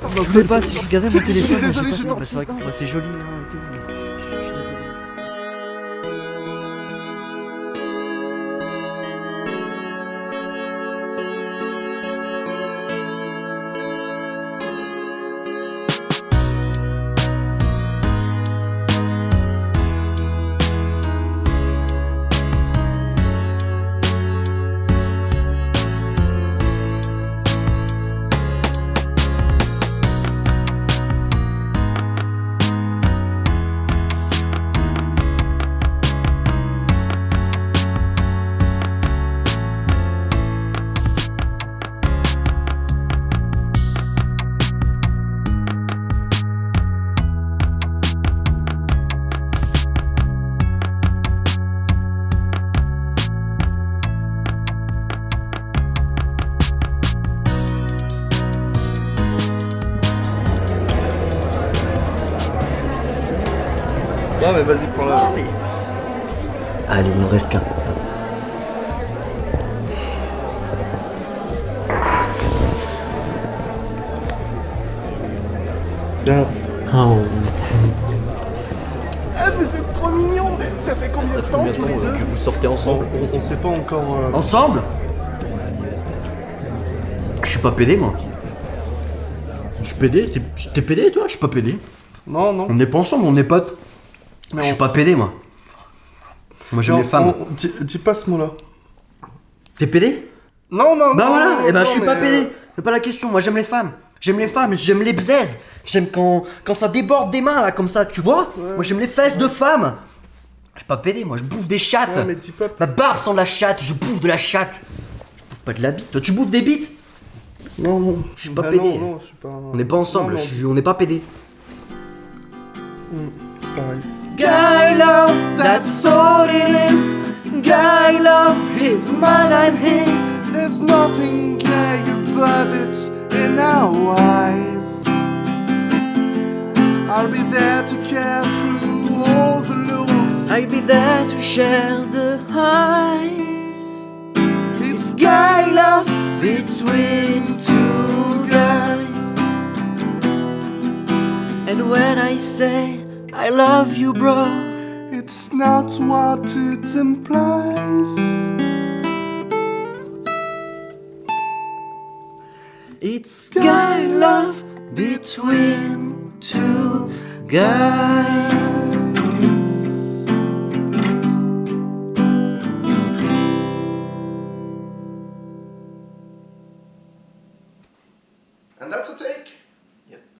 Je sais pas si je regardais mon Je suis téléphone. désolé. Bah, C'est vrai que c'est joli. hein, et tout, Non, mais vas-y, prends-la. Allez, il nous reste qu'un. Oh. Ah, mais c'est trop mignon Ça fait combien de temps tous les deux que vous sortez ensemble on, on sait pas encore. euh, Ensemble Je suis pas pédé, moi. Je suis pédé T'es- T'es pédé, toi? Je suis pas pédé. Non, non. On n'est pas ensemble, on est potes. Mais Je suis on- pas pédé, moi. Moi, j'aime les femmes. on- dis, dis pas ce mot-là. T'es pédé? Non, non, Bah non, voilà, non, et ben non, je suis mais, pas euh, pédé. C'est pas la question, moi j'aime les femmes. J'aime les femmes, j'aime les bzaises. J'aime quand, quand ça déborde des mains là comme ça, tu vois? Moi j'aime les fesses de femmes. Je suis pas pédé, moi je bouffe des chattes. Ouais, mais dis pas. Ma barbe sent la chatte, je bouffe de la chatte. Je bouffe pas de la bite. Toi tu bouffes des bites? Non, non. Je suis pas Ah, pédé. Non, non, je suis pas. On n'est pas ensemble, Non, non, je suis- on n'est pas pédé. pareil. Guy love, that's all it is. Guy love, he's mine, I'm his. There's nothing gay about it in our eyes. I'll be there to care through all the lows. I'll be there to share the highs. It's Guy love between two guys. And when I say I love you, bro, It's not what it implies. it's guy love between two guys. And that's a take.